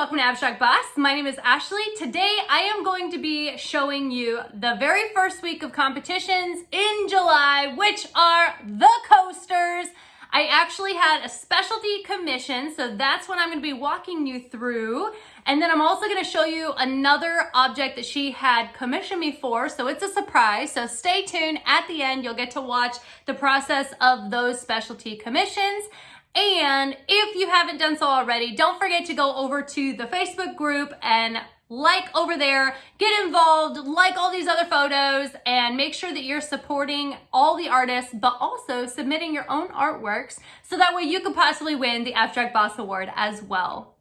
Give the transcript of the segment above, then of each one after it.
welcome to Abstract Boss. My name is Ashley. Today I am going to be showing you the very first week of competitions in July, which are the coasters. I actually had a specialty commission, so that's what I'm gonna be walking you through. And then I'm also gonna show you another object that she had commissioned me for, so it's a surprise. So stay tuned. At the end, you'll get to watch the process of those specialty commissions. And if you haven't done so already, don't forget to go over to the Facebook group and like over there, get involved, like all these other photos, and make sure that you're supporting all the artists, but also submitting your own artworks so that way you could possibly win the Abstract Boss Award as well.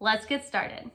Let's get started.